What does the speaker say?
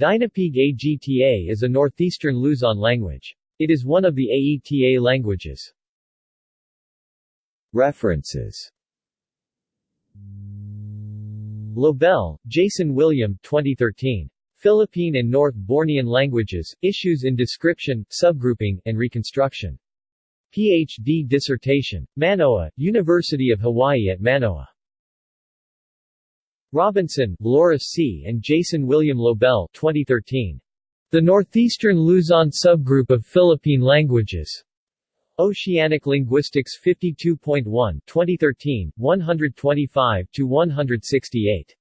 Dinapigue Agta is a northeastern Luzon language. It is one of the Aeta languages. References Lobel, Jason William 2013. Philippine and North Bornean Languages, Issues in Description, Subgrouping, and Reconstruction. Ph.D. dissertation. Manoa, University of Hawaii at Manoa. Robinson, Laura C. and Jason William Lobel 2013. The Northeastern Luzon Subgroup of Philippine Languages. Oceanic Linguistics 52.1 2013, 125-168.